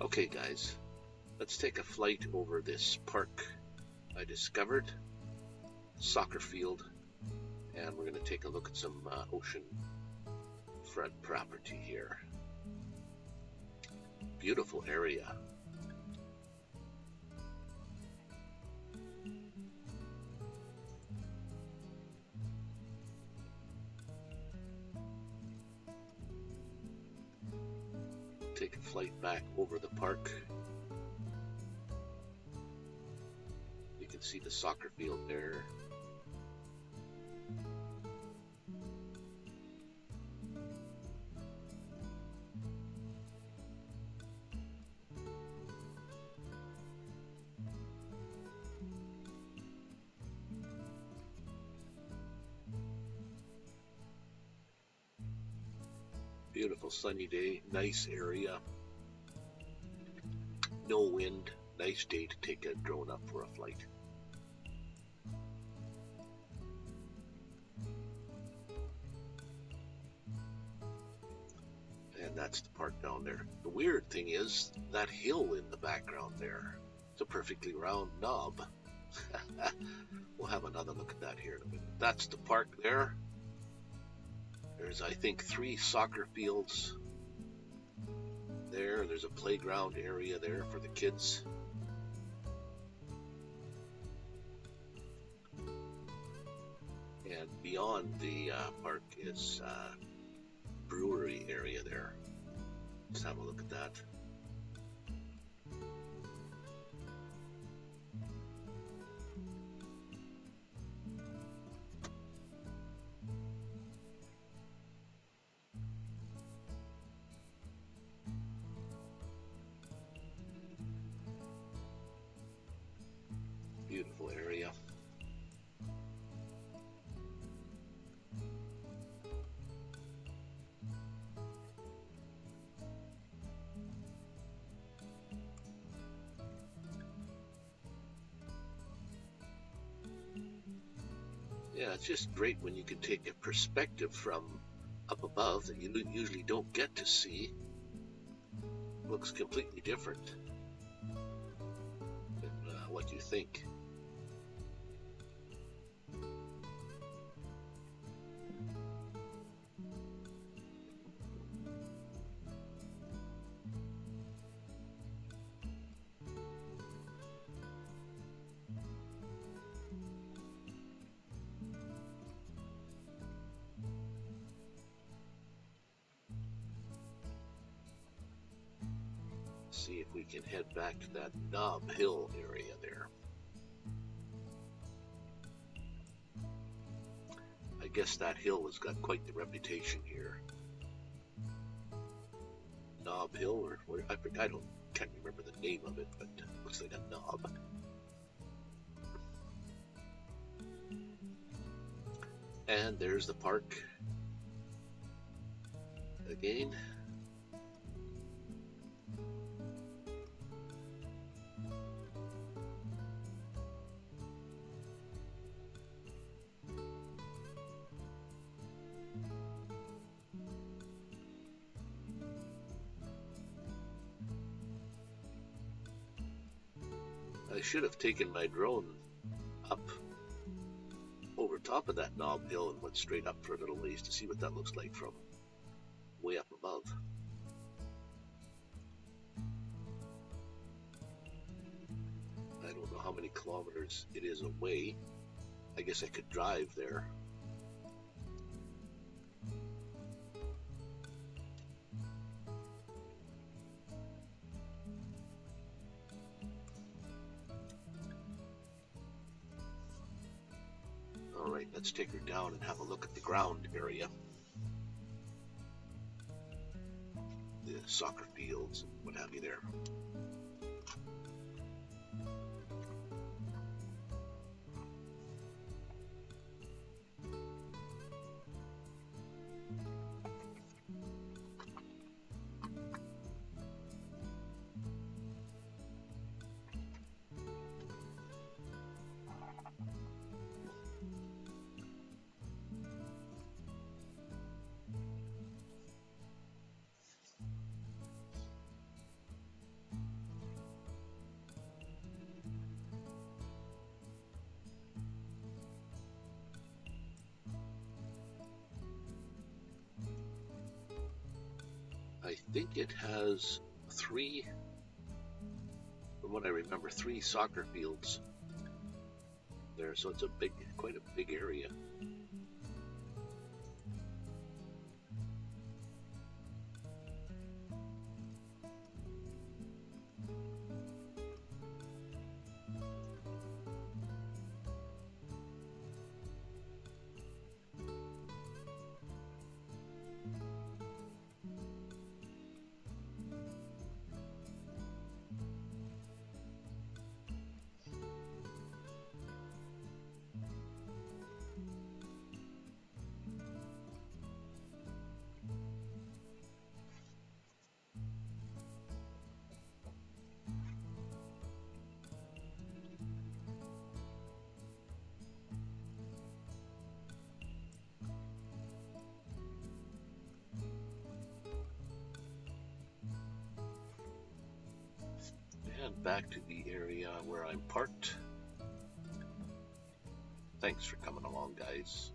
Okay, guys, let's take a flight over this park I discovered, soccer field, and we're going to take a look at some uh, ocean front property here. Beautiful area. Take a flight back over the park. You can see the soccer field there. Beautiful sunny day, nice area. No wind, nice day to take a drone up for a flight. And that's the park down there. The weird thing is that hill in the background there. It's a perfectly round knob. we'll have another look at that here in a minute. That's the park there. There's, I think, three soccer fields there. There's a playground area there for the kids. And beyond the uh, park is uh, brewery area there. Let's have a look at that. Beautiful area. Yeah, it's just great when you can take a perspective from up above that you usually don't get to see. Looks completely different than uh, what you think. See if we can head back to that Knob Hill area there. I guess that hill has got quite the reputation here. Knob Hill, or, or I, I don't can't remember the name of it, but it looks like a knob. And there's the park again. I should have taken my drone up over top of that knob hill and went straight up for a little ways to see what that looks like from way up above. I don't know how many kilometers it is away. I guess I could drive there. Let's take her down and have a look at the ground area. The soccer fields and what have you there. Think it has three, from what I remember, three soccer fields there, so it's a big, quite a big area. Back to the area where I'm parked. Thanks for coming along, guys.